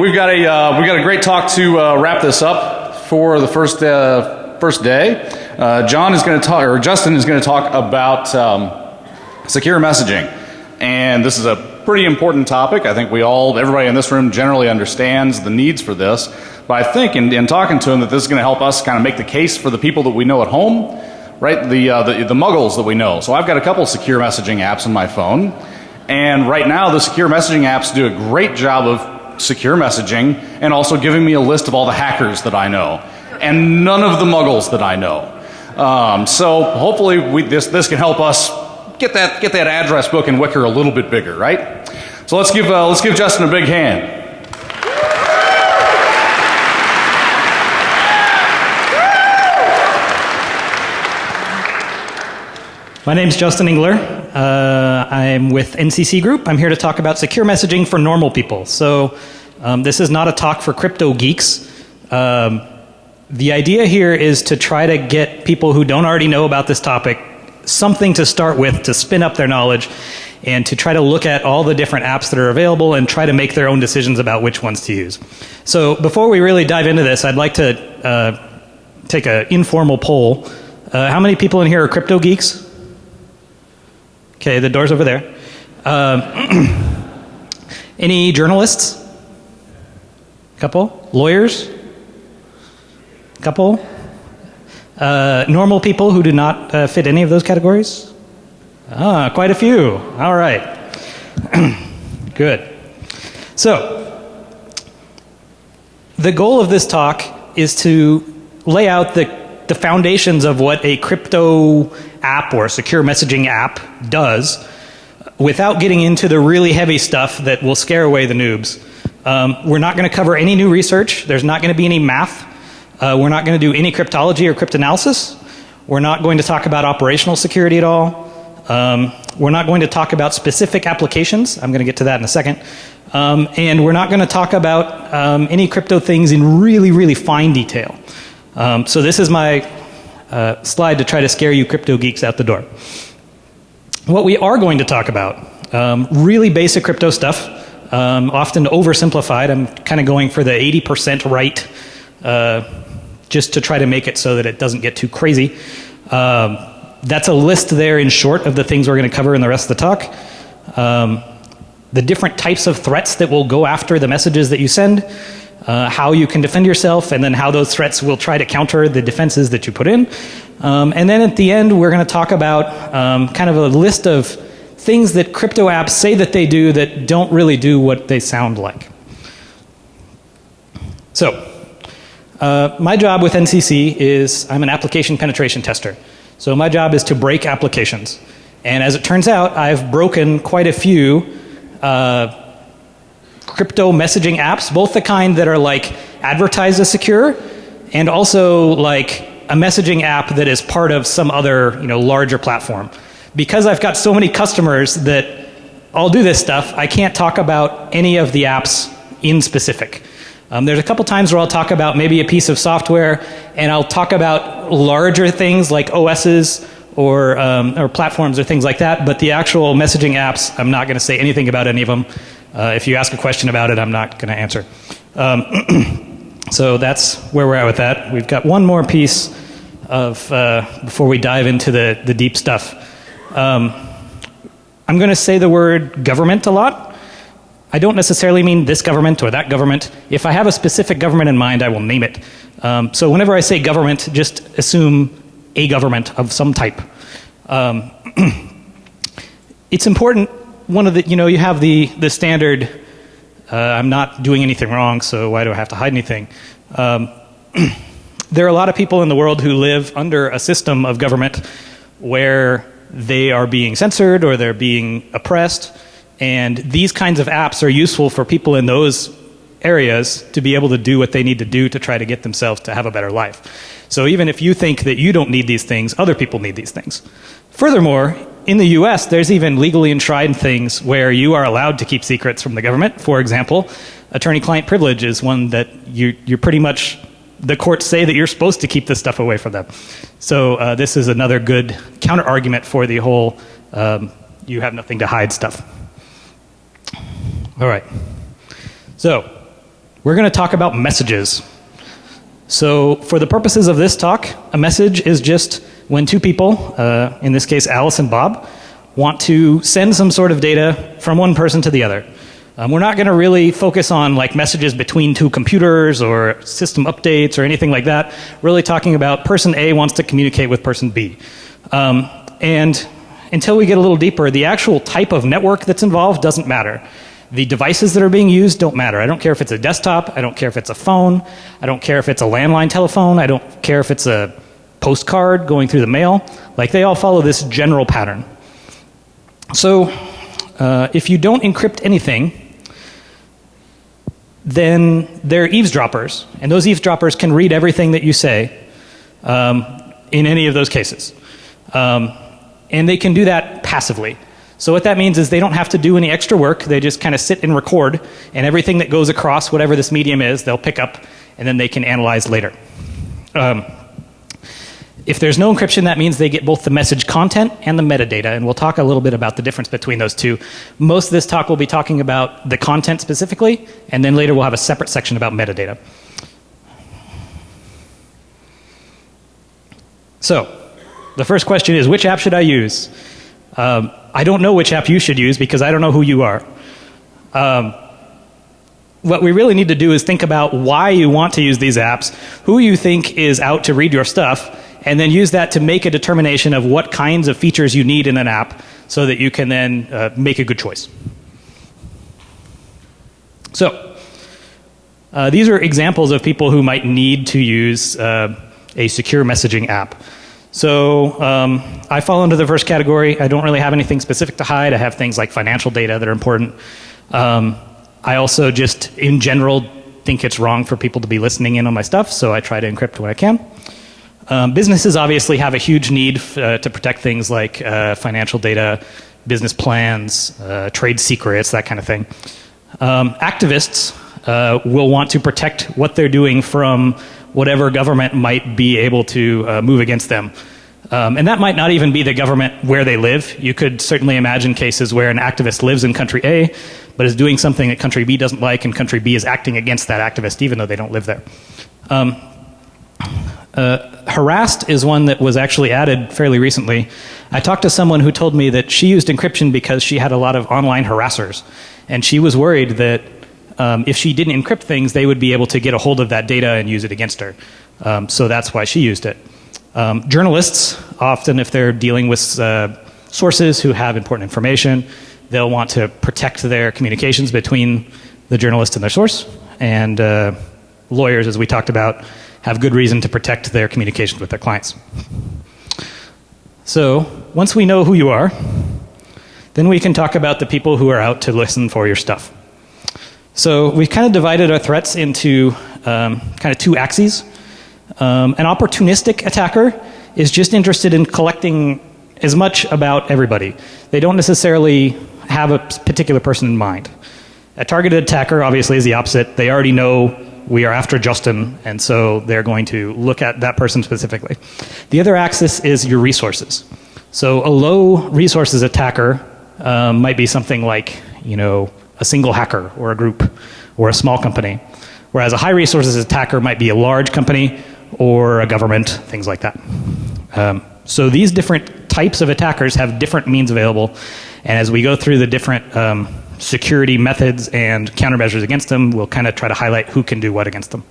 we've got a uh, we've got a great talk to uh, wrap this up for the first uh, first day. Uh, John is going to talk, or Justin is going to talk about um, secure messaging, and this is a pretty important topic. I think we all, everybody in this room, generally understands the needs for this. But I think in, in talking to him that this is going to help us kind of make the case for the people that we know at home, right? The, uh, the the muggles that we know. So I've got a couple secure messaging apps on my phone, and right now the secure messaging apps do a great job of secure messaging and also giving me a list of all the hackers that I know and none of the muggles that I know. Um, so hopefully we, this, this can help us get that, get that address book in Wickr a little bit bigger, right? So let's give, uh, let's give Justin a big hand. My name is Justin Engler. Uh, I'm with NCC Group. I'm here to talk about secure messaging for normal people. So, um, this is not a talk for crypto geeks. Um, the idea here is to try to get people who don't already know about this topic something to start with to spin up their knowledge and to try to look at all the different apps that are available and try to make their own decisions about which ones to use. So, before we really dive into this, I'd like to uh, take an informal poll. Uh, how many people in here are crypto geeks? Okay, the door's over there. Uh, any journalists? Couple? Lawyers? Couple? Uh, normal people who do not uh, fit any of those categories? Ah, quite a few. All right. Good. So, the goal of this talk is to lay out the, the foundations of what a crypto app or secure messaging app does without getting into the really heavy stuff that will scare away the noobs. Um, we're not going to cover any new research. There's not going to be any math. Uh, we're not going to do any cryptology or cryptanalysis. We're not going to talk about operational security at all. Um, we're not going to talk about specific applications. I'm going to get to that in a second. Um, and we're not going to talk about um, any crypto things in really, really fine detail. Um, so this is my uh, slide to try to scare you crypto geeks out the door. What we are going to talk about, um, really basic crypto stuff, um, often oversimplified. I'm kind of going for the 80% right, uh, just to try to make it so that it doesn't get too crazy. Um, that's a list there in short of the things we're going to cover in the rest of the talk. Um, the different types of threats that will go after the messages that you send uh, how you can defend yourself, and then how those threats will try to counter the defenses that you put in. Um, and then at the end, we're going to talk about um, kind of a list of things that crypto apps say that they do that don't really do what they sound like. So, uh, my job with NCC is I'm an application penetration tester. So my job is to break applications. And as it turns out, I've broken quite a few uh, crypto messaging apps, both the kind that are like advertised as secure and also like a messaging app that is part of some other, you know, larger platform. Because I've got so many customers that all do this stuff, I can't talk about any of the apps in specific. Um, there's a couple times where I'll talk about maybe a piece of software and I'll talk about larger things like OSs or, um, or platforms or things like that, but the actual messaging apps, I'm not going to say anything about any of them. Uh, if you ask a question about it, I'm not going to answer. Um, so that's where we're at with that. We've got one more piece of uh, before we dive into the the deep stuff. Um, I'm going to say the word government a lot. I don't necessarily mean this government or that government. If I have a specific government in mind, I will name it. Um, so whenever I say government, just assume a government of some type. Um, it's important one of the, you know, you have the, the standard, uh, I'm not doing anything wrong, so why do I have to hide anything? Um, there are a lot of people in the world who live under a system of government where they are being censored or they're being oppressed. And these kinds of apps are useful for people in those areas to be able to do what they need to do to try to get themselves to have a better life. So even if you think that you don't need these things, other people need these things. Furthermore, in the US, there's even legally enshrined things where you are allowed to keep secrets from the government. For example, attorney client privilege is one that you, you're pretty much, the courts say that you're supposed to keep this stuff away from them. So uh, this is another good counter argument for the whole um, you have nothing to hide stuff. All right. So, we're going to talk about messages. So, for the purposes of this talk, a message is just when two people, uh, in this case Alice and Bob, want to send some sort of data from one person to the other. Um, we're not going to really focus on like messages between two computers or system updates or anything like that. Really talking about person A wants to communicate with person B. Um, and until we get a little deeper, the actual type of network that's involved doesn't matter. The devices that are being used don't matter. I don't care if it's a desktop, I don't care if it's a phone, I don't care if it's a landline telephone, I don't care if it's a postcard going through the mail. Like they all follow this general pattern. So, uh, if you don't encrypt anything, then they're eavesdroppers, and those eavesdroppers can read everything that you say um, in any of those cases. Um, and they can do that passively. So what that means is they don't have to do any extra work. They just kind of sit and record, and everything that goes across whatever this medium is, they'll pick up, and then they can analyze later. Um, if there's no encryption, that means they get both the message content and the metadata, and we'll talk a little bit about the difference between those two. Most of this talk will be talking about the content specifically, and then later we'll have a separate section about metadata. So, the first question is which app should I use? Um, I don't know which app you should use because I don't know who you are. Um, what we really need to do is think about why you want to use these apps, who you think is out to read your stuff, and then use that to make a determination of what kinds of features you need in an app so that you can then uh, make a good choice. So, uh, these are examples of people who might need to use uh, a secure messaging app. So, um, I fall into the first category. I don't really have anything specific to hide. I have things like financial data that are important. Um, I also just, in general, think it's wrong for people to be listening in on my stuff, so I try to encrypt when I can. Um, businesses obviously have a huge need uh, to protect things like uh, financial data, business plans, uh, trade secrets, that kind of thing. Um, activists uh, will want to protect what they're doing from whatever government might be able to uh, move against them. Um, and that might not even be the government where they live. You could certainly imagine cases where an activist lives in country A, but is doing something that country B doesn't like, and country B is acting against that activist even though they don't live there. Um, uh, harassed is one that was actually added fairly recently. I talked to someone who told me that she used encryption because she had a lot of online harassers, and she was worried that um, if she didn't encrypt things, they would be able to get a hold of that data and use it against her. Um, so that's why she used it. Um, journalists, often if they're dealing with uh, sources who have important information, they'll want to protect their communications between the journalist and their source. And uh, lawyers, as we talked about, have good reason to protect their communications with their clients. So, once we know who you are, then we can talk about the people who are out to listen for your stuff. So, we've kind of divided our threats into um, kind of two axes. Um, an opportunistic attacker is just interested in collecting as much about everybody. They don't necessarily have a particular person in mind. A targeted attacker obviously is the opposite. They already know we are after Justin, and so they're going to look at that person specifically. The other axis is your resources. So a low resources attacker um, might be something like, you know, a single hacker or a group or a small company, whereas a high resources attacker might be a large company or a government, things like that. Um, so these different types of attackers have different means available, and as we go through the different um, security methods and countermeasures against them. We'll kind of try to highlight who can do what against them.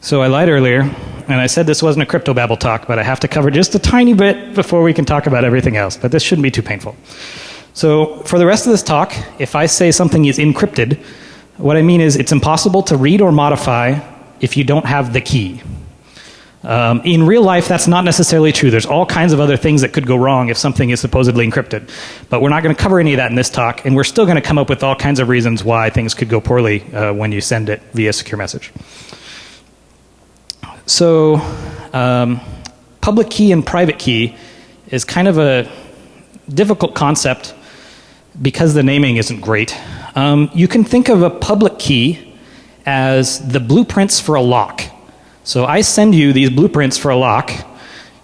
So I lied earlier, and I said this wasn't a crypto babble talk, but I have to cover just a tiny bit before we can talk about everything else. But this shouldn't be too painful. So for the rest of this talk, if I say something is encrypted, what I mean is it's impossible to read or modify if you don't have the key. Um, in real life, that's not necessarily true. There's all kinds of other things that could go wrong if something is supposedly encrypted. But we're not going to cover any of that in this talk, and we're still going to come up with all kinds of reasons why things could go poorly uh, when you send it via secure message. So, um, public key and private key is kind of a difficult concept because the naming isn't great. Um, you can think of a public key as the blueprints for a lock. So I send you these blueprints for a lock.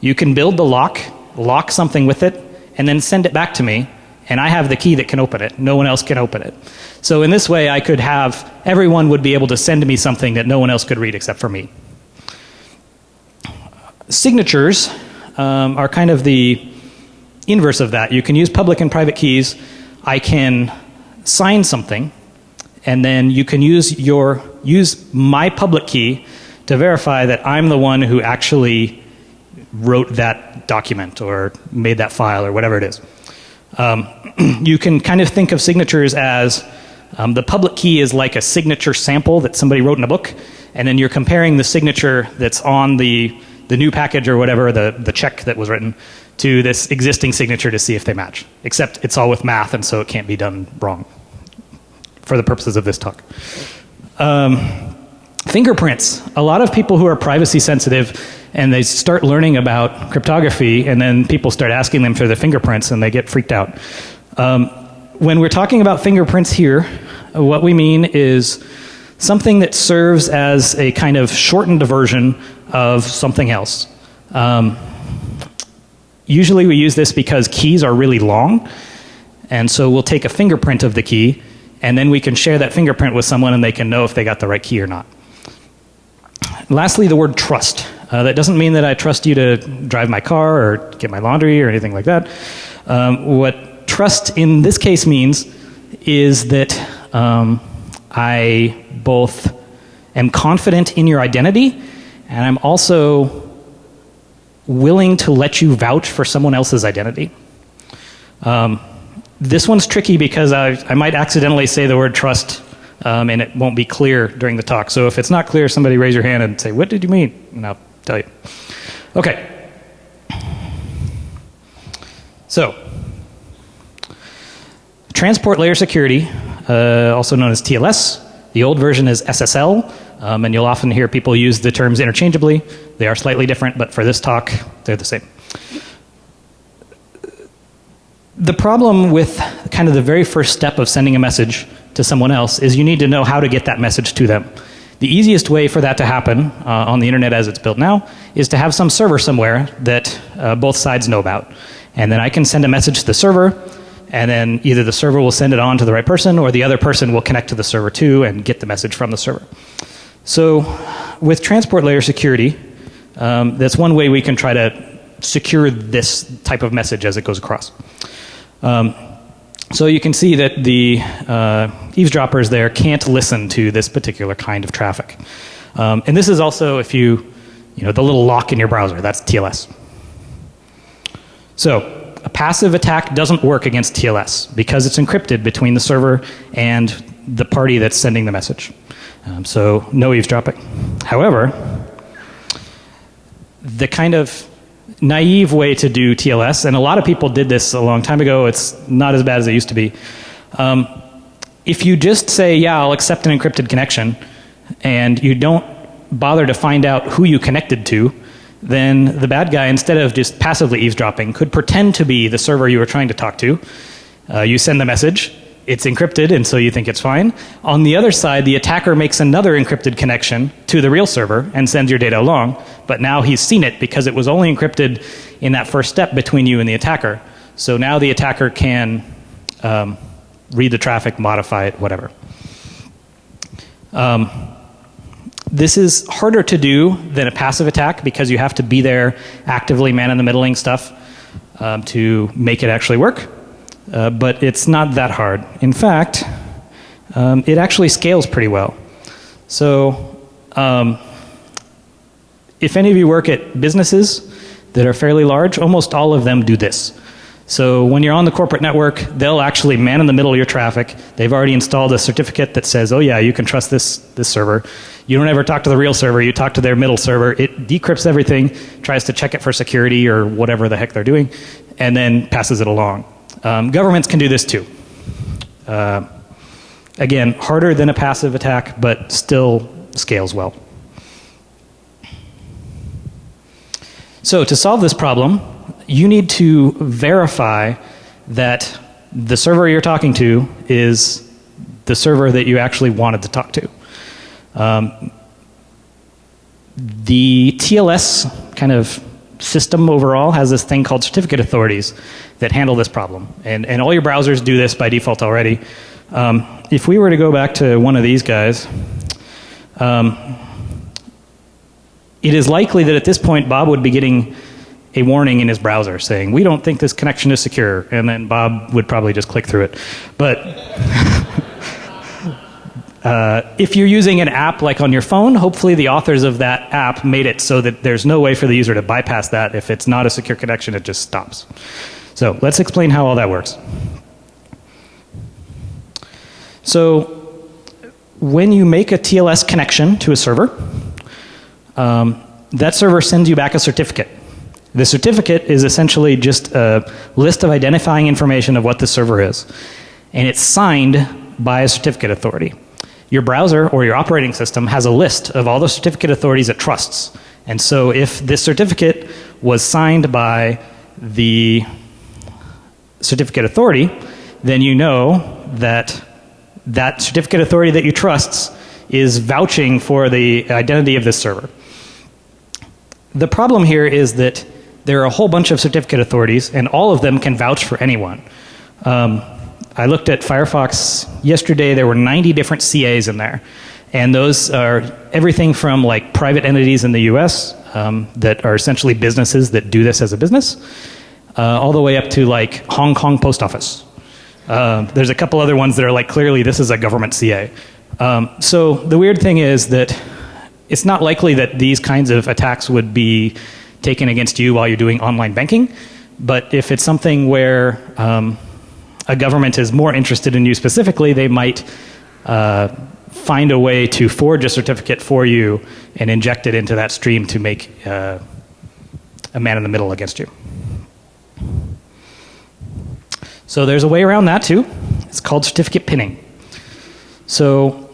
You can build the lock, lock something with it, and then send it back to me. and I have the key that can open it. No one else can open it. So in this way, I could have everyone would be able to send me something that no one else could read except for me. Signatures um, are kind of the inverse of that. You can use public and private keys. I can sign something, and then you can use your use my public key to verify that I'm the one who actually wrote that document or made that file or whatever it is. Um, you can kind of think of signatures as um, the public key is like a signature sample that somebody wrote in a book, and then you're comparing the signature that's on the the new package or whatever the the check that was written to this existing signature to see if they match. Except it's all with math, and so it can't be done wrong. For the purposes of this talk. Um, fingerprints. A lot of people who are privacy sensitive and they start learning about cryptography, and then people start asking them for their fingerprints, and they get freaked out. Um, when we're talking about fingerprints here, what we mean is something that serves as a kind of shortened version of something else. Um, usually we use this because keys are really long, and so we'll take a fingerprint of the key, and then we can share that fingerprint with someone, and they can know if they got the right key or not. Lastly, the word trust. Uh, that doesn't mean that I trust you to drive my car or get my laundry or anything like that. Um, what trust in this case means is that um, I both am confident in your identity and I'm also willing to let you vouch for someone else's identity. Um, this one's tricky because I, I might accidentally say the word trust um, and it won't be clear during the talk. So if it's not clear, somebody raise your hand and say, What did you mean? And I'll tell you. Okay. So, transport layer security, uh, also known as TLS. The old version is SSL, um, and you'll often hear people use the terms interchangeably. They are slightly different, but for this talk, they're the same. The problem with kind of the very first step of sending a message to someone else is you need to know how to get that message to them. The easiest way for that to happen uh, on the internet as it's built now is to have some server somewhere that uh, both sides know about. And then I can send a message to the server, and then either the server will send it on to the right person, or the other person will connect to the server too and get the message from the server. So, with transport layer security, um, that's one way we can try to secure this type of message as it goes across. Um, so you can see that the uh, eavesdroppers there can't listen to this particular kind of traffic. Um, and this is also if you, you know, the little lock in your browser, that's TLS. So a passive attack doesn't work against TLS because it's encrypted between the server and the party that's sending the message. Um, so no eavesdropping. However, the kind of naive way to do TLS, and a lot of people did this a long time ago. It's not as bad as it used to be. Um, if you just say, yeah, I'll accept an encrypted connection, and you don't bother to find out who you connected to, then the bad guy, instead of just passively eavesdropping, could pretend to be the server you were trying to talk to. Uh, you send the message, it's encrypted, and so you think it's fine. On the other side, the attacker makes another encrypted connection to the real server and sends your data along, but now he's seen it because it was only encrypted in that first step between you and the attacker. So now the attacker can um, read the traffic, modify it, whatever. Um, this is harder to do than a passive attack because you have to be there actively man in the middling stuff um, to make it actually work. Uh, but it's not that hard. In fact, um, it actually scales pretty well. So, um, if any of you work at businesses that are fairly large, almost all of them do this. So when you're on the corporate network, they'll actually man in the middle of your traffic. They've already installed a certificate that says, "Oh yeah, you can trust this this server." You don't ever talk to the real server. You talk to their middle server. It decrypts everything, tries to check it for security or whatever the heck they're doing, and then passes it along. Um, governments can do this too. Uh, again, harder than a passive attack, but still scales well. So, to solve this problem, you need to verify that the server you're talking to is the server that you actually wanted to talk to. Um, the TLS kind of system overall has this thing called certificate authorities that handle this problem. And, and all your browsers do this by default already. Um, if we were to go back to one of these guys, um, it is likely that at this point Bob would be getting a warning in his browser saying, we don't think this connection is secure. And then Bob would probably just click through it. But uh, if you're using an app like on your phone, hopefully the authors of that app made it so that there's no way for the user to bypass that. If it's not a secure connection, it just stops. So let's explain how all that works. So when you make a TLS connection to a server, um, that server sends you back a certificate. The certificate is essentially just a list of identifying information of what the server is. And it's signed by a certificate authority. Your browser or your operating system has a list of all the certificate authorities it trusts. And so if this certificate was signed by the certificate authority, then you know that that certificate authority that you trust is vouching for the identity of this server. The problem here is that there are a whole bunch of certificate authorities, and all of them can vouch for anyone. Um, I looked at Firefox yesterday, there were 90 different CAs in there. And those are everything from like private entities in the US um, that are essentially businesses that do this as a business, uh, all the way up to like Hong Kong Post Office. Uh, there's a couple other ones that are like clearly this is a government CA. Um, so the weird thing is that it's not likely that these kinds of attacks would be taken against you while you're doing online banking. But if it's something where um, a government is more interested in you specifically, they might uh, find a way to forge a certificate for you and inject it into that stream to make uh, a man in the middle against you. So there's a way around that too. It's called certificate pinning. So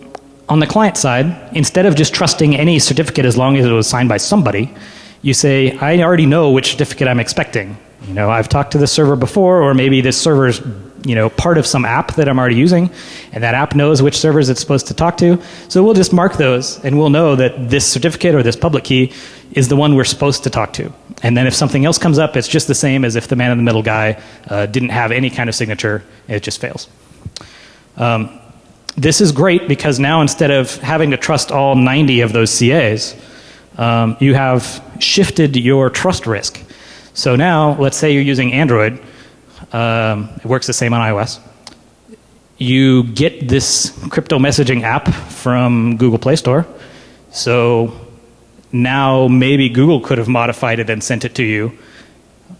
on the client side, instead of just trusting any certificate as long as it was signed by somebody, you say, I already know which certificate I'm expecting. You know, I've talked to this server before, or maybe this server's you know, part of some app that I'm already using, and that app knows which servers it's supposed to talk to. So we'll just mark those, and we'll know that this certificate or this public key is the one we're supposed to talk to. And then if something else comes up, it's just the same as if the man in the middle guy uh, didn't have any kind of signature, it just fails. Um, this is great because now instead of having to trust all 90 of those CAs, um, you have shifted your trust risk. So now, let's say you're using Android, um, it works the same on iOS. You get this crypto messaging app from Google Play Store. So now maybe Google could have modified it and sent it to you.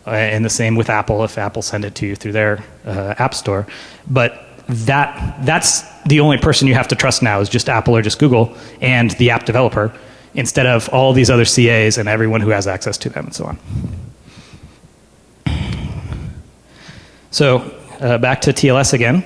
Uh, and the same with Apple if Apple sent it to you through their uh, app store. But that that's the only person you have to trust now is just Apple or just Google and the app developer instead of all these other CAs and everyone who has access to them and so on. So uh, back to TLS again.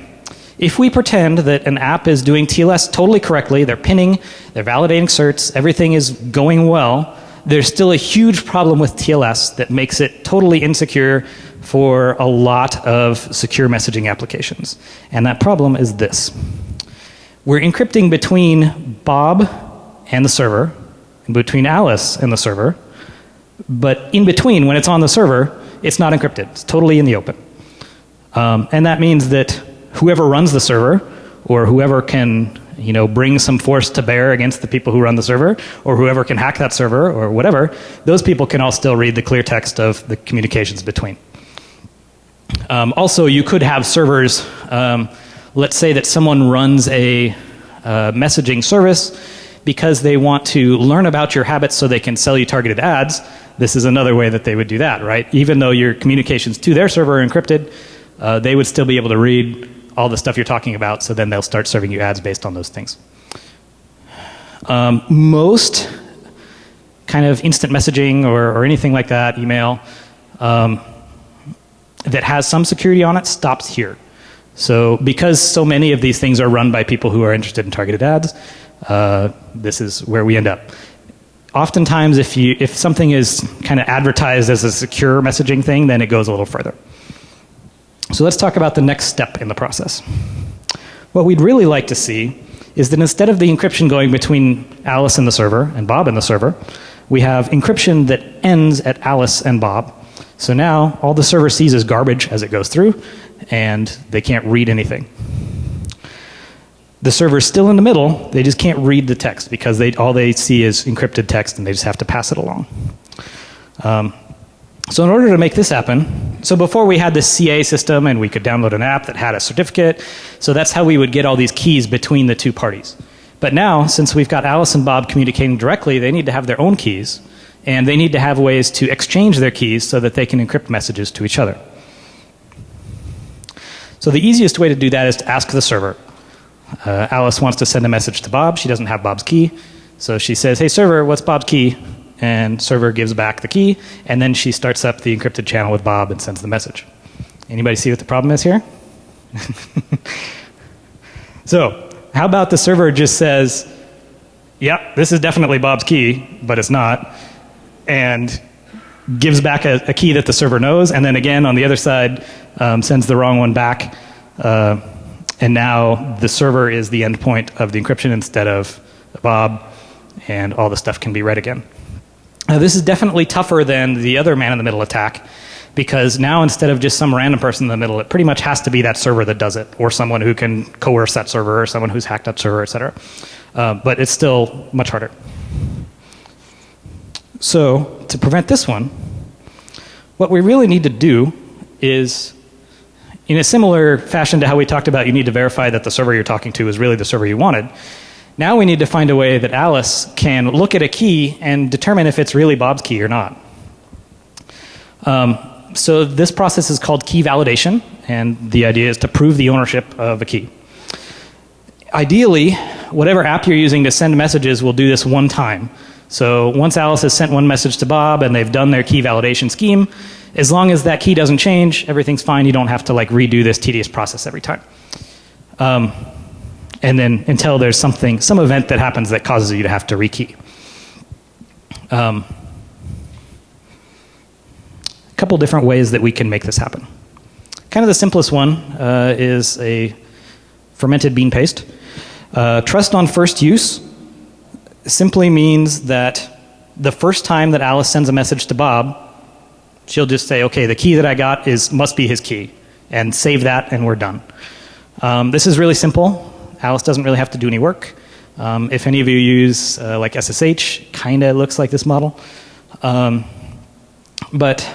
If we pretend that an app is doing TLS totally correctly, they're pinning, they're validating certs, everything is going well, there's still a huge problem with TLS that makes it totally insecure for a lot of secure messaging applications. And that problem is this. We're encrypting between Bob and the server, and between Alice and the server, but in between, when it's on the server, it's not encrypted. It's totally in the open. Um, and that means that whoever runs the server, or whoever can you know, bring some force to bear against the people who run the server, or whoever can hack that server, or whatever, those people can all still read the clear text of the communications between. Um, also, you could have servers, um, let's say that someone runs a uh, messaging service because they want to learn about your habits so they can sell you targeted ads. This is another way that they would do that, right? Even though your communications to their server are encrypted, uh, they would still be able to read all the stuff you're talking about, so then they'll start serving you ads based on those things. Um, most kind of instant messaging or, or anything like that, email, um, that has some security on it stops here. So because so many of these things are run by people who are interested in targeted ads, uh, this is where we end up. Oftentimes, if, you, if something is kind of advertised as a secure messaging thing, then it goes a little further. So let's talk about the next step in the process. What we'd really like to see is that instead of the encryption going between Alice and the server and Bob and the server, we have encryption that ends at Alice and Bob. So now all the server sees is garbage as it goes through, and they can't read anything. The server is still in the middle, they just can't read the text because they, all they see is encrypted text and they just have to pass it along. Um, so in order to make this happen, so before we had this CA system and we could download an app that had a certificate, so that's how we would get all these keys between the two parties. But now, since we've got Alice and Bob communicating directly, they need to have their own keys and they need to have ways to exchange their keys so that they can encrypt messages to each other. So the easiest way to do that is to ask the server. Uh, Alice wants to send a message to Bob. She doesn't have Bob's key. So she says, Hey, server, what's Bob's key? And server gives back the key. And then she starts up the encrypted channel with Bob and sends the message. Anybody see what the problem is here? so, how about the server just says, Yeah, this is definitely Bob's key, but it's not. And gives back a, a key that the server knows. And then again, on the other side, um, sends the wrong one back. Uh, and now the server is the endpoint of the encryption instead of Bob, and all the stuff can be read again. Now, this is definitely tougher than the other man in the middle attack because now instead of just some random person in the middle, it pretty much has to be that server that does it, or someone who can coerce that server, or someone who's hacked that server, et cetera. Uh, but it's still much harder. So, to prevent this one, what we really need to do is in a similar fashion to how we talked about you need to verify that the server you're talking to is really the server you wanted. Now we need to find a way that Alice can look at a key and determine if it's really Bob's key or not. Um, so this process is called key validation, and the idea is to prove the ownership of a key. Ideally, whatever app you're using to send messages will do this one time. So once Alice has sent one message to Bob and they've done their key validation scheme, as long as that key doesn't change, everything's fine. You don't have to like redo this tedious process every time. Um, and then until there's something, some event that happens that causes you to have to rekey. Um, a couple different ways that we can make this happen. Kind of the simplest one uh, is a fermented bean paste. Uh, trust on first use simply means that the first time that Alice sends a message to Bob, she'll just say, okay, the key that I got is must be his key, and save that, and we're done. Um, this is really simple. Alice doesn't really have to do any work. Um, if any of you use uh, like SSH, kind of looks like this model. Um, but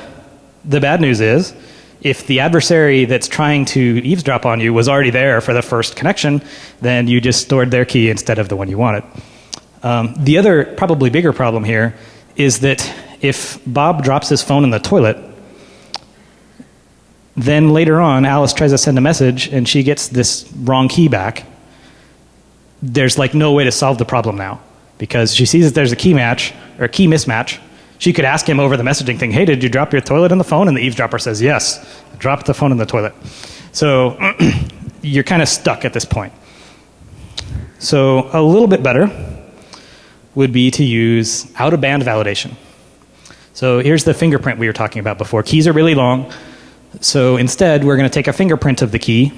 the bad news is, if the adversary that's trying to eavesdrop on you was already there for the first connection, then you just stored their key instead of the one you wanted. Um, the other, probably bigger problem here is that if Bob drops his phone in the toilet, then later on, Alice tries to send a message and she gets this wrong key back. There's like no way to solve the problem now because she sees that there's a key match or a key mismatch. She could ask him over the messaging thing, hey, did you drop your toilet in the phone? And the eavesdropper says, yes, I dropped the phone in the toilet. So you're kind of stuck at this point. So a little bit better would be to use out of band validation. So here's the fingerprint we were talking about before. Keys are really long. So instead, we're going to take a fingerprint of the key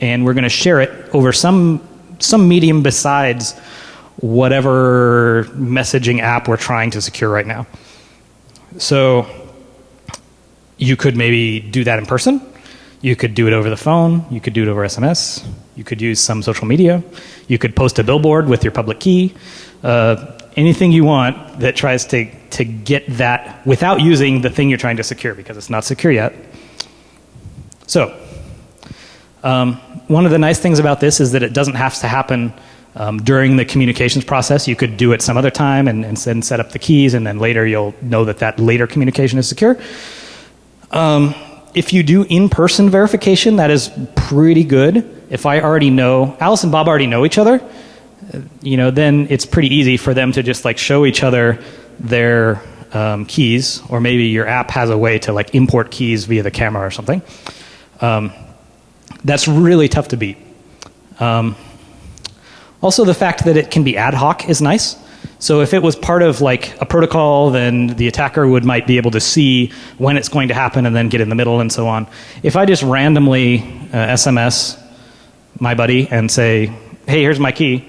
and we're going to share it over some, some medium besides whatever messaging app we're trying to secure right now. So you could maybe do that in person. You could do it over the phone. You could do it over SMS. You could use some social media. You could post a billboard with your public key. Uh, anything you want that tries to, to get that without using the thing you're trying to secure because it's not secure yet. So, um, one of the nice things about this is that it doesn't have to happen um, during the communications process. You could do it some other time and, and then set up the keys, and then later you'll know that that later communication is secure. Um, if you do in person verification, that is pretty good. If I already know, Alice and Bob already know each other, you know, then it's pretty easy for them to just like show each other their um, keys, or maybe your app has a way to like import keys via the camera or something. Um, that's really tough to beat. Um, also, the fact that it can be ad hoc is nice. So if it was part of like a protocol, then the attacker would might be able to see when it's going to happen and then get in the middle and so on. If I just randomly uh, SMS my buddy and say, "Hey, here's my key,"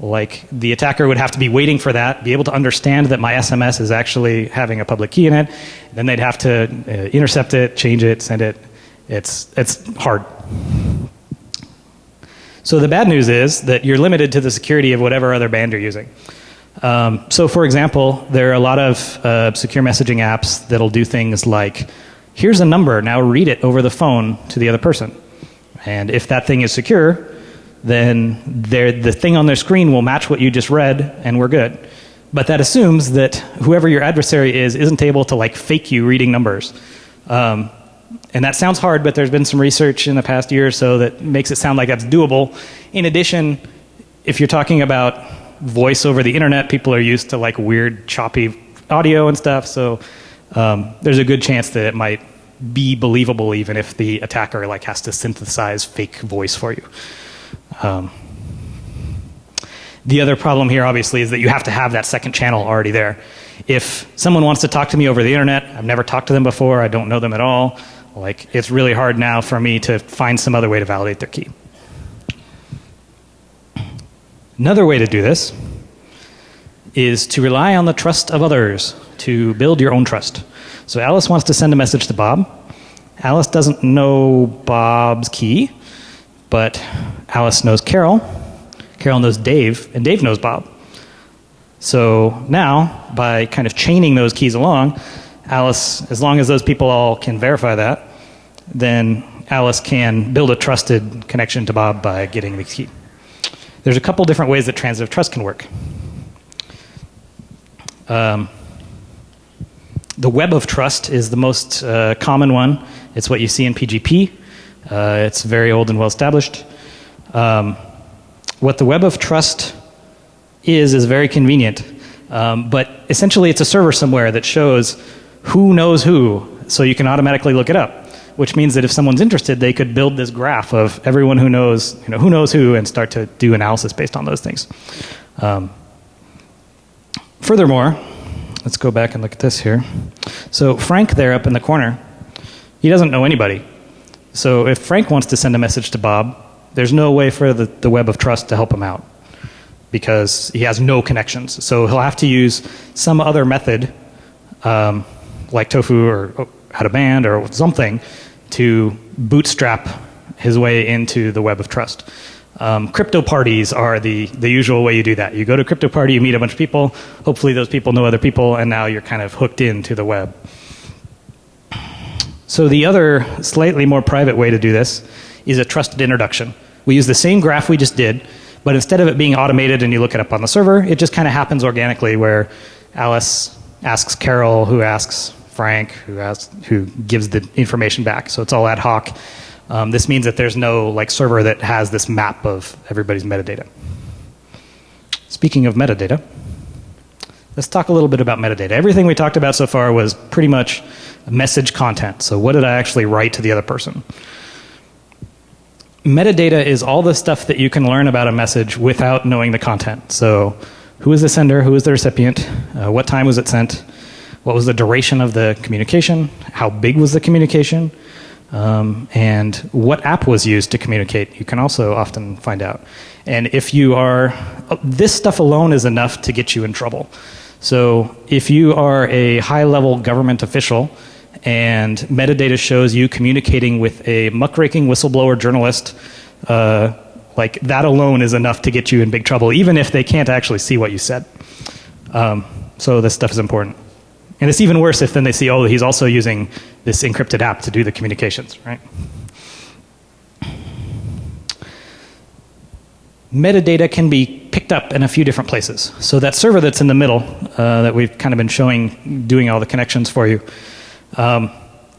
Like the attacker would have to be waiting for that, be able to understand that my SMS is actually having a public key in it. Then they'd have to uh, intercept it, change it, send it. It's, it's hard. So the bad news is that you're limited to the security of whatever other band you're using. Um, so, for example, there are a lot of uh, secure messaging apps that'll do things like here's a number, now read it over the phone to the other person. And if that thing is secure, then the thing on their screen will match what you just read, and we're good. But that assumes that whoever your adversary is isn't able to like fake you reading numbers. Um, and that sounds hard, but there's been some research in the past year or so that makes it sound like that's doable. In addition, if you're talking about voice over the internet, people are used to like weird, choppy audio and stuff. So um, there's a good chance that it might be believable even if the attacker like has to synthesize fake voice for you. Um, the other problem here, obviously, is that you have to have that second channel already there. If someone wants to talk to me over the internet, I've never talked to them before, I don't know them at all, like it's really hard now for me to find some other way to validate their key. Another way to do this is to rely on the trust of others to build your own trust. So Alice wants to send a message to Bob. Alice doesn't know Bob's key, but Alice knows Carol. Carol knows Dave, and Dave knows Bob. So now, by kind of chaining those keys along, Alice, as long as those people all can verify that, then Alice can build a trusted connection to Bob by getting the key. There's a couple different ways that transitive trust can work. Um, the web of trust is the most uh, common one. It's what you see in PGP. Uh, it's very old and well established. Um, what the web of trust is is very convenient, um, but essentially it's a server somewhere that shows who knows who, so you can automatically look it up. Which means that if someone's interested, they could build this graph of everyone who knows, you know, who knows who, and start to do analysis based on those things. Um, furthermore, let's go back and look at this here. So Frank there up in the corner, he doesn't know anybody. So if Frank wants to send a message to Bob, there's no way for the, the web of trust to help him out because he has no connections. So he'll have to use some other method, um, like Tofu or out of band or something, to bootstrap his way into the web of trust. Um, crypto parties are the, the usual way you do that. You go to a crypto party, you meet a bunch of people, hopefully those people know other people, and now you're kind of hooked into the web. So the other slightly more private way to do this is a trusted introduction. We use the same graph we just did, but instead of it being automated and you look it up on the server, it just kind of happens organically where Alice asks Carol, who asks Frank, who, asks, who gives the information back. So it's all ad hoc. Um, this means that there's no like server that has this map of everybody's metadata. Speaking of metadata, let's talk a little bit about metadata. Everything we talked about so far was pretty much message content. So what did I actually write to the other person? Metadata is all the stuff that you can learn about a message without knowing the content. So who is the sender? Who is the recipient? Uh, what time was it sent? What was the duration of the communication? How big was the communication? Um, and what app was used to communicate, you can also often find out. And if you are, this stuff alone is enough to get you in trouble. So if you are a high level government official and metadata shows you communicating with a muckraking whistleblower journalist, uh, like that alone is enough to get you in big trouble, even if they can't actually see what you said. Um, so this stuff is important. And it's even worse if then they see, oh, he's also using this encrypted app to do the communications, right? Metadata can be picked up in a few different places. So that server that's in the middle uh, that we've kind of been showing, doing all the connections for you, um,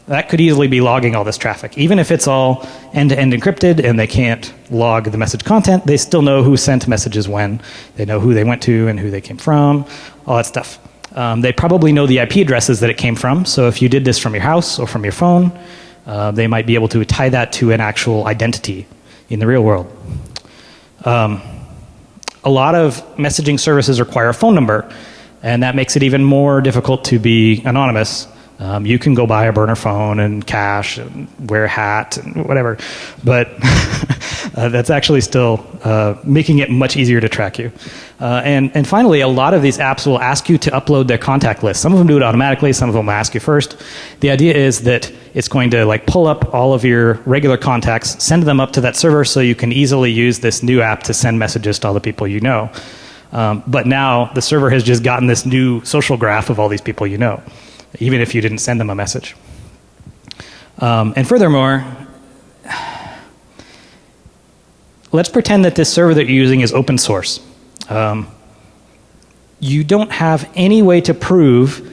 that could easily be logging all this traffic. Even if it's all end-to-end -end encrypted and they can't log the message content, they still know who sent messages when. They know who they went to and who they came from, all that stuff. Um, they probably know the IP addresses that it came from. So if you did this from your house or from your phone, uh, they might be able to tie that to an actual identity in the real world. Um, a lot of messaging services require a phone number, and that makes it even more difficult to be anonymous. Um, you can go buy a burner phone and cash and wear a hat and whatever, but uh, that's actually still uh, making it much easier to track you. Uh, and, and finally, a lot of these apps will ask you to upload their contact list. Some of them do it automatically, some of them will ask you first. The idea is that it's going to like pull up all of your regular contacts, send them up to that server so you can easily use this new app to send messages to all the people you know. Um, but now the server has just gotten this new social graph of all these people you know, even if you didn't send them a message. Um, and furthermore, let's pretend that this server that you're using is open source. Um, you don't have any way to prove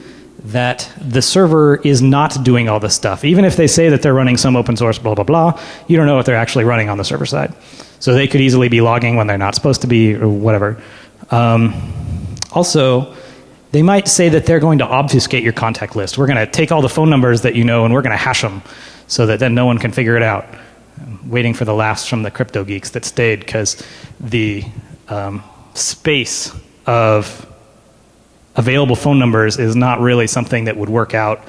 that the server is not doing all this stuff. Even if they say that they're running some open source blah blah blah, you don't know what they're actually running on the server side. So they could easily be logging when they're not supposed to be or whatever. Um, also, they might say that they're going to obfuscate your contact list. We're going to take all the phone numbers that you know and we're going to hash them so that then no one can figure it out. I'm waiting for the laughs from the crypto geeks that stayed because the um, space of available phone numbers is not really something that would work out.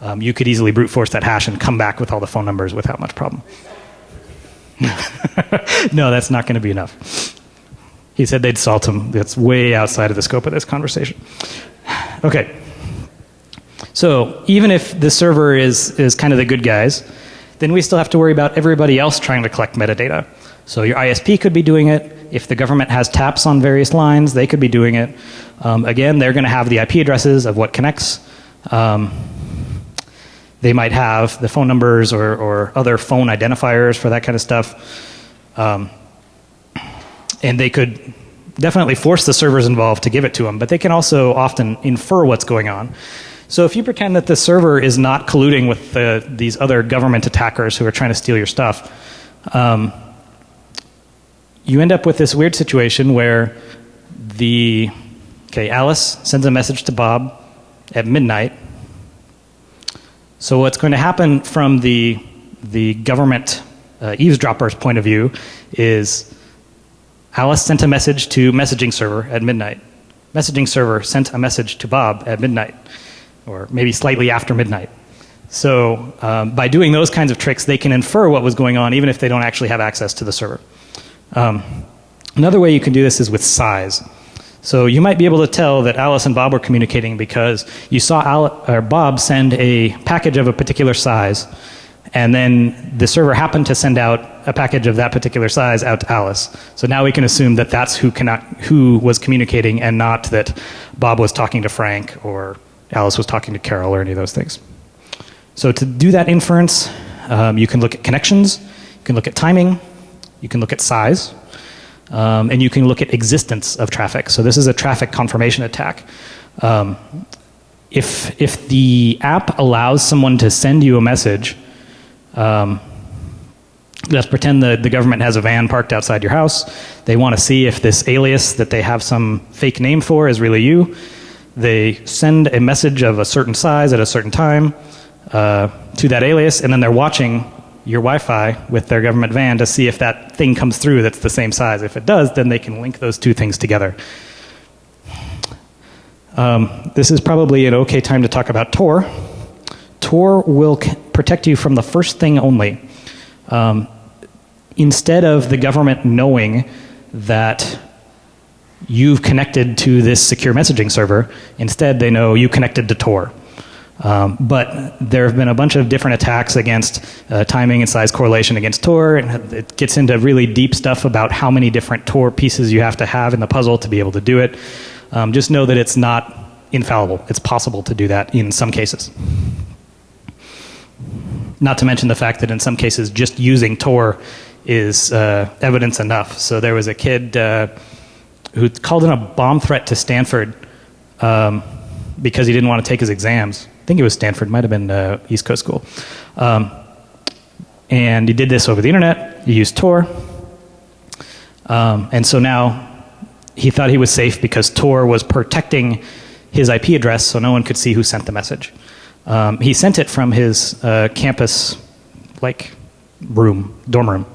Um, you could easily brute force that hash and come back with all the phone numbers without much problem. no, that's not going to be enough. He said they'd salt him. That's way outside of the scope of this conversation. Okay. So even if the server is, is kind of the good guys, then we still have to worry about everybody else trying to collect metadata. So your ISP could be doing it. If the government has taps on various lines, they could be doing it. Um, again, they're going to have the IP addresses of what connects. Um, they might have the phone numbers or, or, other phone identifiers for that kind of stuff. Um, and they could definitely force the servers involved to give it to them, but they can also often infer what's going on. So if you pretend that the server is not colluding with the, these other government attackers who are trying to steal your stuff, um, you end up with this weird situation where the okay Alice sends a message to Bob at midnight. So what's going to happen from the the government uh, eavesdropper's point of view is Alice sent a message to messaging server at midnight. Messaging server sent a message to Bob at midnight, or maybe slightly after midnight. So um, by doing those kinds of tricks, they can infer what was going on even if they don't actually have access to the server. Um, another way you can do this is with size. So you might be able to tell that Alice and Bob were communicating because you saw Al or Bob send a package of a particular size and then the server happened to send out a package of that particular size out to Alice. So now we can assume that that's who, cannot, who was communicating and not that Bob was talking to Frank or Alice was talking to Carol or any of those things. So to do that inference, um, you can look at connections, you can look at timing, you can look at size, um, and you can look at existence of traffic. So this is a traffic confirmation attack. Um, if, if the app allows someone to send you a message um, let's pretend that the government has a van parked outside your house. They want to see if this alias that they have some fake name for is really you. They send a message of a certain size at a certain time uh, to that alias, and then they're watching your Wi-Fi with their government van to see if that thing comes through that's the same size. If it does, then they can link those two things together. Um, this is probably an okay time to talk about Tor. Tor will protect you from the first thing only. Um, instead of the government knowing that you've connected to this secure messaging server, instead they know you connected to Tor. Um, but there have been a bunch of different attacks against uh, timing and size correlation against Tor. And it gets into really deep stuff about how many different Tor pieces you have to have in the puzzle to be able to do it. Um, just know that it's not infallible. It's possible to do that in some cases. Not to mention the fact that in some cases just using Tor is uh, evidence enough. So there was a kid uh, who called in a bomb threat to Stanford um, because he didn't want to take his exams. I think it was Stanford, might have been uh, East Coast School. Um, and he did this over the internet. He used Tor. Um, and so now he thought he was safe because Tor was protecting his IP address so no one could see who sent the message. Um, he sent it from his uh, campus, like, room, dorm room.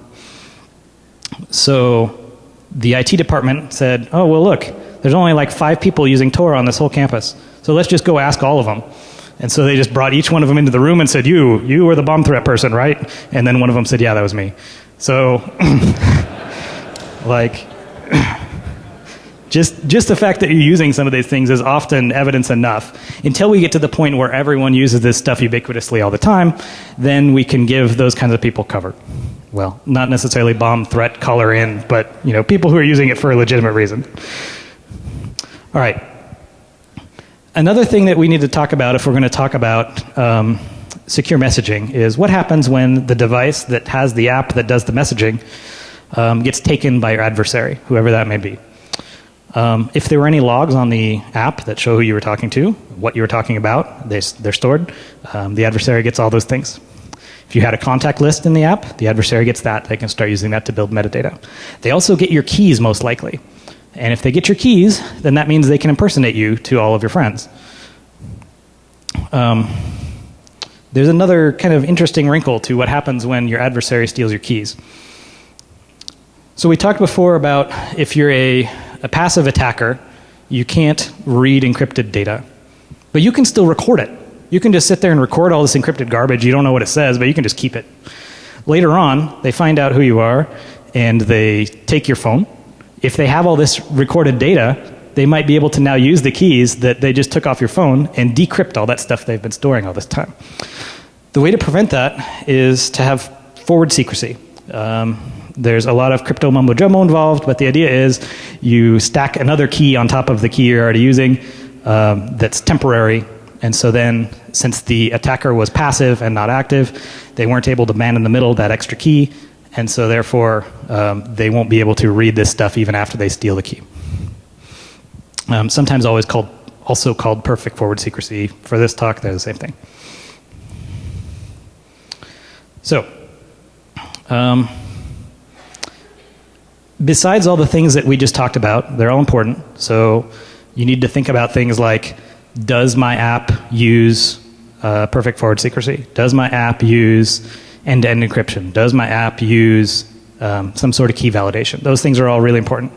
So the IT department said, oh, well, look, there's only like five people using Tor on this whole campus. So let's just go ask all of them. And so they just brought each one of them into the room and said, "You, you were the bomb threat person, right?" And then one of them said, "Yeah, that was me." So, like, just just the fact that you're using some of these things is often evidence enough. Until we get to the point where everyone uses this stuff ubiquitously all the time, then we can give those kinds of people cover. Well, not necessarily bomb threat color in, but you know, people who are using it for a legitimate reason. All right. Another thing that we need to talk about if we're going to talk about um, secure messaging is what happens when the device that has the app that does the messaging um, gets taken by your adversary, whoever that may be. Um, if there were any logs on the app that show who you were talking to, what you were talking about, they, they're stored. Um, the adversary gets all those things. If you had a contact list in the app, the adversary gets that. They can start using that to build metadata. They also get your keys, most likely. And if they get your keys, then that means they can impersonate you to all of your friends. Um, there's another kind of interesting wrinkle to what happens when your adversary steals your keys. So we talked before about if you're a, a passive attacker, you can't read encrypted data. But you can still record it. You can just sit there and record all this encrypted garbage. You don't know what it says, but you can just keep it. Later on, they find out who you are and they take your phone. If they have all this recorded data, they might be able to now use the keys that they just took off your phone and decrypt all that stuff they've been storing all this time. The way to prevent that is to have forward secrecy. Um, there's a lot of crypto mumbo jumbo involved, but the idea is you stack another key on top of the key you're already using um, that's temporary. And so then, since the attacker was passive and not active, they weren't able to man in the middle that extra key. And so, therefore, um, they won't be able to read this stuff even after they steal the key. Um, sometimes always called, also called perfect forward secrecy. For this talk, they're the same thing. So, um, besides all the things that we just talked about, they're all important. So, you need to think about things like does my app use uh, perfect forward secrecy? Does my app use end to end encryption? Does my app use um, some sort of key validation? Those things are all really important.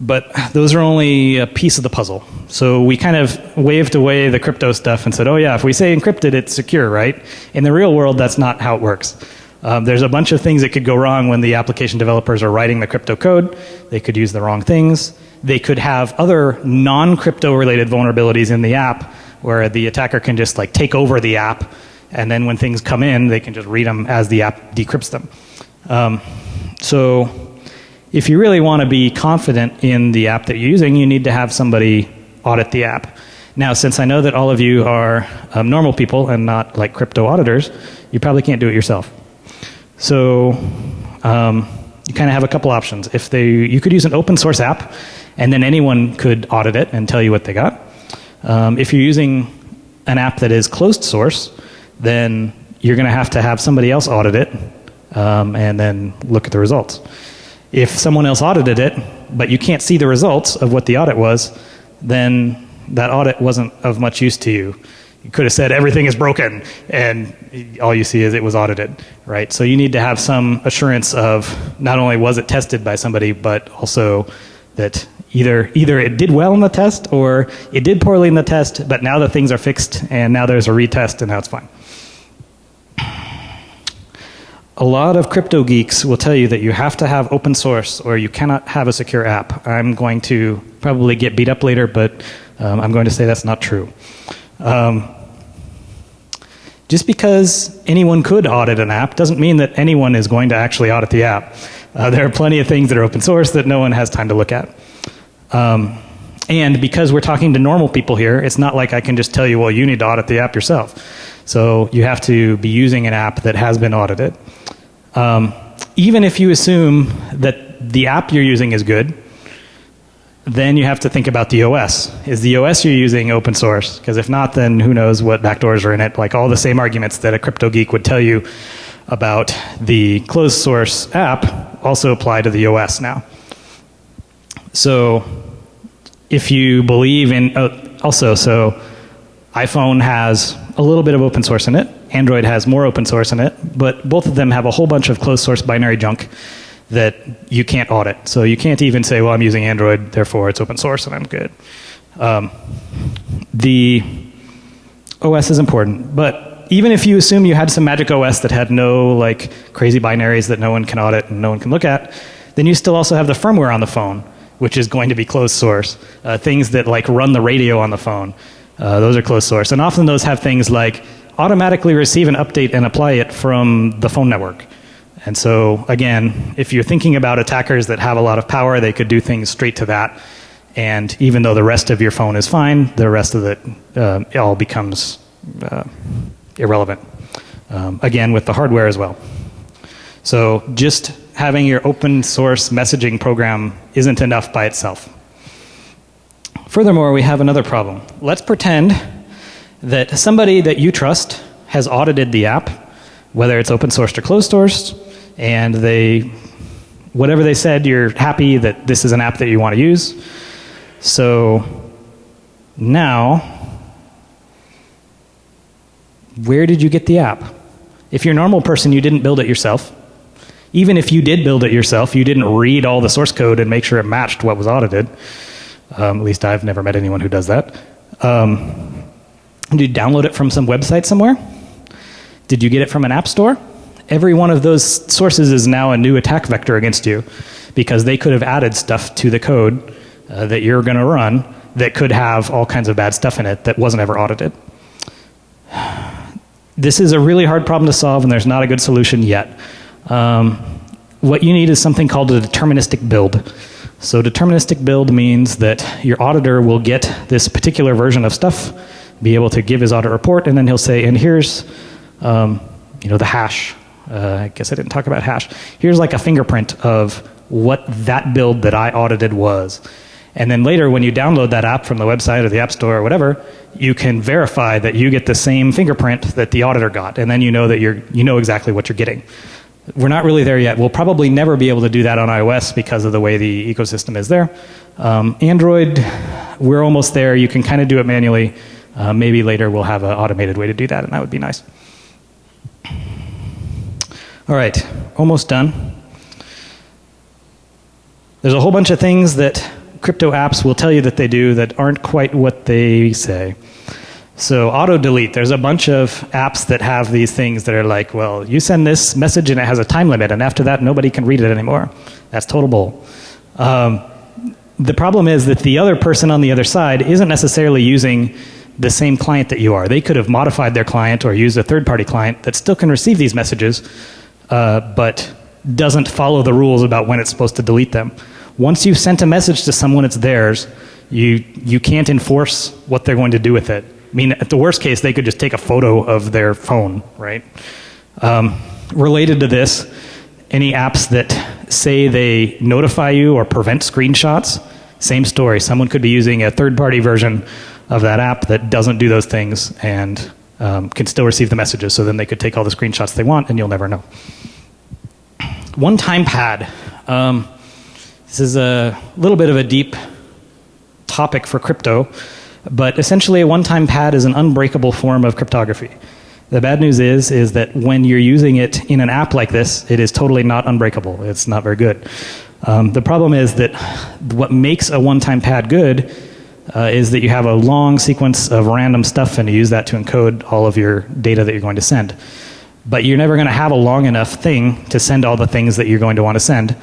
But those are only a piece of the puzzle. So we kind of waved away the crypto stuff and said, oh, yeah, if we say encrypted, it's secure, right? In the real world, that's not how it works. Um, there's a bunch of things that could go wrong when the application developers are writing the crypto code. They could use the wrong things. They could have other non crypto related vulnerabilities in the app where the attacker can just like take over the app and then when things come in, they can just read them as the app decrypts them. Um, so if you really want to be confident in the app that you're using, you need to have somebody audit the app. Now, since I know that all of you are um, normal people and not like crypto auditors, you probably can't do it yourself. So um, you kind of have a couple options. If they, you could use an open source app, and then anyone could audit it and tell you what they got. Um, if you're using an app that is closed source, then you're going to have to have somebody else audit it um, and then look at the results. If someone else audited it, but you can't see the results of what the audit was, then that audit wasn't of much use to you. You could have said everything is broken, and all you see is it was audited, right? So you need to have some assurance of not only was it tested by somebody, but also that either either it did well in the test or it did poorly in the test, but now the things are fixed and now there's a retest and now it's fine. A lot of crypto geeks will tell you that you have to have open source or you cannot have a secure app. I'm going to probably get beat up later, but um, I'm going to say that's not true. Um, just because anyone could audit an app doesn't mean that anyone is going to actually audit the app. Uh, there are plenty of things that are open source that no one has time to look at. Um, and because we're talking to normal people here, it's not like I can just tell you, well, you need to audit the app yourself. So you have to be using an app that has been audited. Um, even if you assume that the app you're using is good, then you have to think about the OS. Is the OS you're using open source? Because if not, then who knows what backdoors are in it. Like all the same arguments that a crypto geek would tell you about the closed source app also apply to the OS now. So if you believe in, uh, also, so iPhone has a little bit of open source in it. Android has more open source in it, but both of them have a whole bunch of closed source binary junk that you can't audit. So you can't even say, well, I'm using Android, therefore it's open source and I'm good. Um, the OS is important, but even if you assume you had some magic OS that had no like crazy binaries that no one can audit and no one can look at, then you still also have the firmware on the phone, which is going to be closed source. Uh, things that like run the radio on the phone, uh, those are closed source, and often those have things like automatically receive an update and apply it from the phone network. And so, again, if you're thinking about attackers that have a lot of power, they could do things straight to that. And even though the rest of your phone is fine, the rest of it, uh, it all becomes uh, irrelevant. Um, again, with the hardware as well. So, just having your open source messaging program isn't enough by itself. Furthermore, we have another problem. Let's pretend that somebody that you trust has audited the app, whether it's open sourced or closed source, and they, whatever they said, you're happy that this is an app that you want to use. So now, where did you get the app? If you're a normal person, you didn't build it yourself. Even if you did build it yourself, you didn't read all the source code and make sure it matched what was audited. Um, at least I've never met anyone who does that. Um, did you download it from some website somewhere? Did you get it from an app store? Every one of those sources is now a new attack vector against you because they could have added stuff to the code uh, that you're going to run that could have all kinds of bad stuff in it that wasn't ever audited. This is a really hard problem to solve, and there's not a good solution yet. Um, what you need is something called a deterministic build. So, deterministic build means that your auditor will get this particular version of stuff, be able to give his audit report, and then he'll say, and here's um, you know, the hash. Uh, I guess I didn't talk about hash. Here's like a fingerprint of what that build that I audited was. And then later, when you download that app from the website or the App Store or whatever, you can verify that you get the same fingerprint that the auditor got, and then you know that you're you know exactly what you're getting. We're not really there yet. We'll probably never be able to do that on iOS because of the way the ecosystem is there. Um, Android, we're almost there. You can kind of do it manually. Uh, maybe later we'll have an automated way to do that, and that would be nice. All right, almost done. There's a whole bunch of things that crypto apps will tell you that they do that aren't quite what they say. So, auto delete, there's a bunch of apps that have these things that are like, well, you send this message and it has a time limit, and after that, nobody can read it anymore. That's total bull. Um, the problem is that the other person on the other side isn't necessarily using the same client that you are. They could have modified their client or used a third party client that still can receive these messages, uh, but doesn't follow the rules about when it's supposed to delete them. Once you've sent a message to someone, it's theirs. You, you can't enforce what they're going to do with it. I mean, at the worst case, they could just take a photo of their phone, right? Um, related to this, any apps that say they notify you or prevent screenshots, same story. Someone could be using a third party version of that app that doesn't do those things and um, can still receive the messages. So then they could take all the screenshots they want and you'll never know. One time pad. Um, this is a little bit of a deep topic for crypto, but essentially a one time pad is an unbreakable form of cryptography. The bad news is, is that when you're using it in an app like this, it is totally not unbreakable. It's not very good. Um, the problem is that what makes a one time pad good uh, is that you have a long sequence of random stuff and you use that to encode all of your data that you're going to send. But you're never going to have a long enough thing to send all the things that you're going to want to send.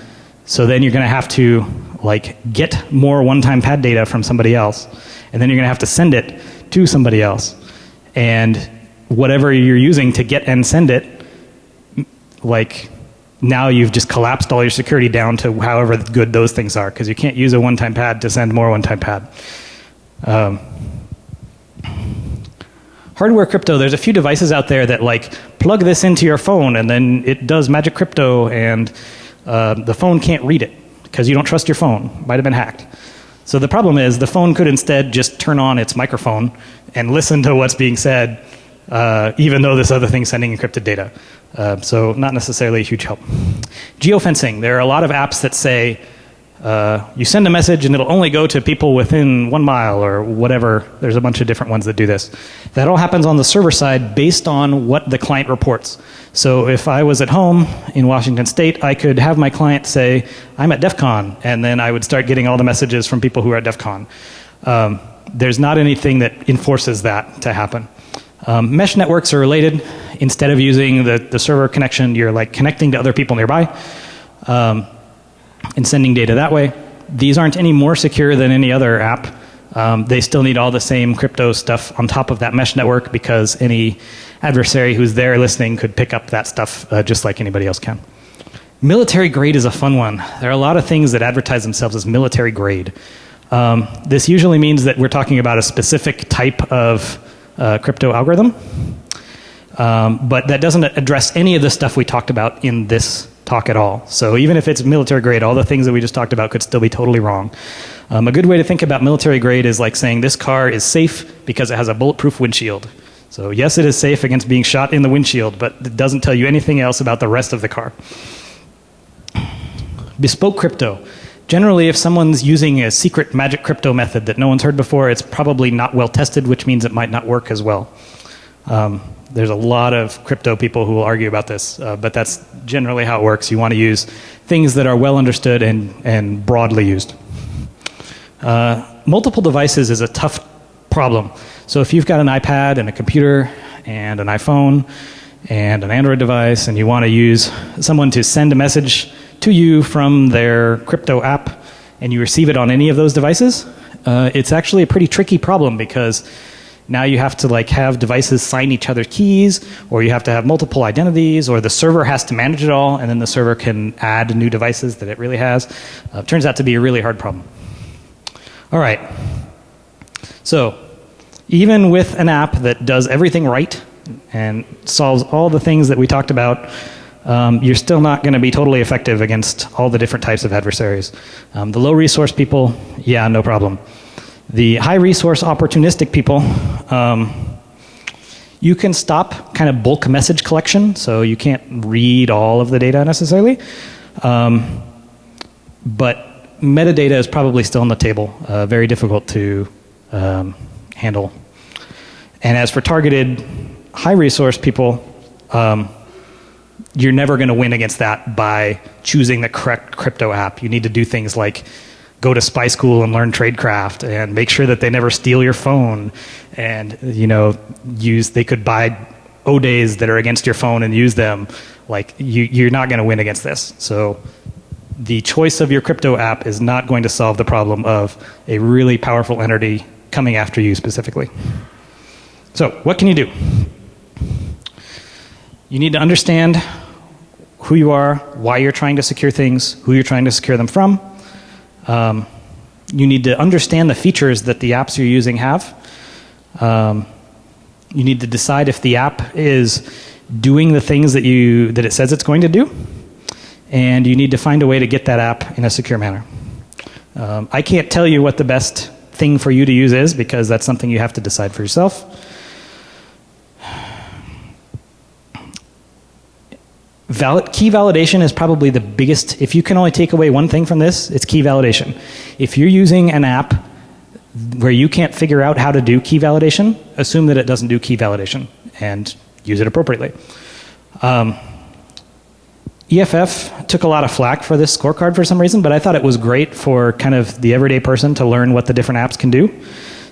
So then you're going to have to like get more one-time pad data from somebody else, and then you're going to have to send it to somebody else. And whatever you're using to get and send it, like now you've just collapsed all your security down to however good those things are because you can't use a one-time pad to send more one-time pad. Um, hardware crypto, there's a few devices out there that like plug this into your phone and then it does magic crypto and uh, the phone can't read it because you don't trust your phone. Might have been hacked. So the problem is the phone could instead just turn on its microphone and listen to what's being said, uh, even though this other thing's sending encrypted data. Uh, so not necessarily a huge help. Geofencing. There are a lot of apps that say uh, you send a message and it'll only go to people within one mile or whatever. There's a bunch of different ones that do this. That all happens on the server side based on what the client reports. So if I was at home in Washington State, I could have my client say, I'm at DEF CON, and then I would start getting all the messages from people who are at DEF CON. Um, there's not anything that enforces that to happen. Um, mesh networks are related. Instead of using the, the server connection, you're like connecting to other people nearby um, and sending data that way. These aren't any more secure than any other app. Um, they still need all the same crypto stuff on top of that mesh network because any adversary who's there listening could pick up that stuff uh, just like anybody else can. Military grade is a fun one. There are a lot of things that advertise themselves as military grade. Um, this usually means that we're talking about a specific type of uh, crypto algorithm, um, but that doesn't address any of the stuff we talked about in this talk at all. So even if it's military grade, all the things that we just talked about could still be totally wrong. Um, a good way to think about military grade is like saying this car is safe because it has a bulletproof windshield. So yes, it is safe against being shot in the windshield, but it doesn't tell you anything else about the rest of the car. Bespoke crypto. Generally, if someone's using a secret magic crypto method that no one's heard before, it's probably not well tested, which means it might not work as well. Um, there's a lot of crypto people who will argue about this, uh, but that's generally how it works. You want to use things that are well understood and, and broadly used. Uh, multiple devices is a tough problem. So if you've got an iPad and a computer and an iPhone and an Android device and you want to use someone to send a message to you from their crypto app and you receive it on any of those devices, uh, it's actually a pretty tricky problem because now you have to like have devices sign each other's keys, or you have to have multiple identities, or the server has to manage it all, and then the server can add new devices that it really has. Uh, it turns out to be a really hard problem. All right. So, even with an app that does everything right and solves all the things that we talked about, um, you're still not going to be totally effective against all the different types of adversaries. Um, the low resource people, yeah, no problem. The high resource opportunistic people, um, you can stop kind of bulk message collection, so you can't read all of the data necessarily. Um, but metadata is probably still on the table, uh, very difficult to um, handle. And as for targeted high resource people, um, you're never going to win against that by choosing the correct crypto app. You need to do things like go to spy school and learn tradecraft and make sure that they never steal your phone and you know use they could buy odays that are against your phone and use them. Like you, you're not going to win against this. So the choice of your crypto app is not going to solve the problem of a really powerful entity coming after you specifically. So what can you do? You need to understand who you are why you're trying to secure things who you're trying to secure them from um, you need to understand the features that the apps you're using have. Um, you need to decide if the app is doing the things that you that it says it's going to do, and you need to find a way to get that app in a secure manner. Um, I can't tell you what the best thing for you to use is because that's something you have to decide for yourself. Valid, key validation is probably the biggest. If you can only take away one thing from this, it's key validation. If you're using an app where you can't figure out how to do key validation, assume that it doesn't do key validation and use it appropriately. Um, EFF took a lot of flack for this scorecard for some reason, but I thought it was great for kind of the everyday person to learn what the different apps can do.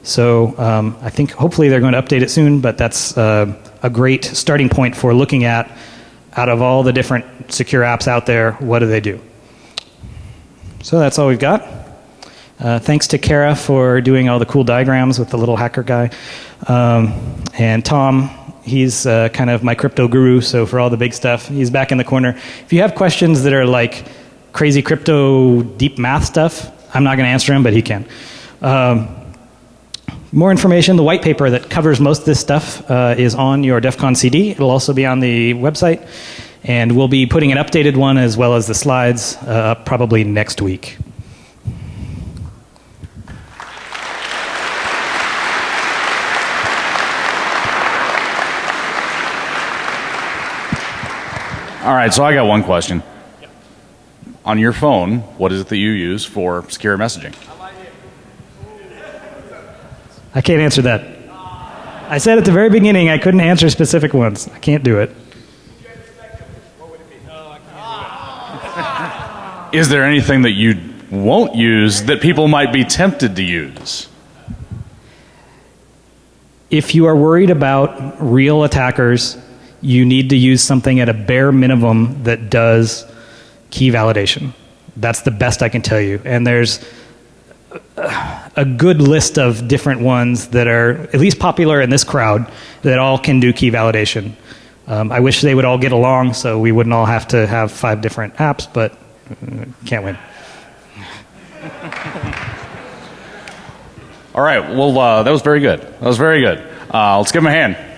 So um, I think hopefully they're going to update it soon, but that's uh, a great starting point for looking at out of all the different secure apps out there, what do they do? So that's all we've got. Uh, thanks to Kara for doing all the cool diagrams with the little hacker guy. Um, and Tom, he's uh, kind of my crypto guru, so for all the big stuff, he's back in the corner. If you have questions that are like crazy crypto deep math stuff, I'm not going to answer them, but he can. Um, more information, the white paper that covers most of this stuff uh, is on your DEF CON CD. It'll also be on the website. And we'll be putting an updated one as well as the slides uh, up probably next week. All right, so I got one question. On your phone, what is it that you use for secure messaging? I can't answer that. I said at the very beginning I couldn't answer specific ones. I can't do it. Is there anything that you won't use that people might be tempted to use? if you are worried about real attackers, you need to use something at a bare minimum that does key validation. That's the best I can tell you. And there's a good list of different ones that are at least popular in this crowd that all can do key validation. Um, I wish they would all get along so we wouldn't all have to have five different apps, but uh, can't win. All right. Well, uh, that was very good. That was very good. Uh, let's give him a hand.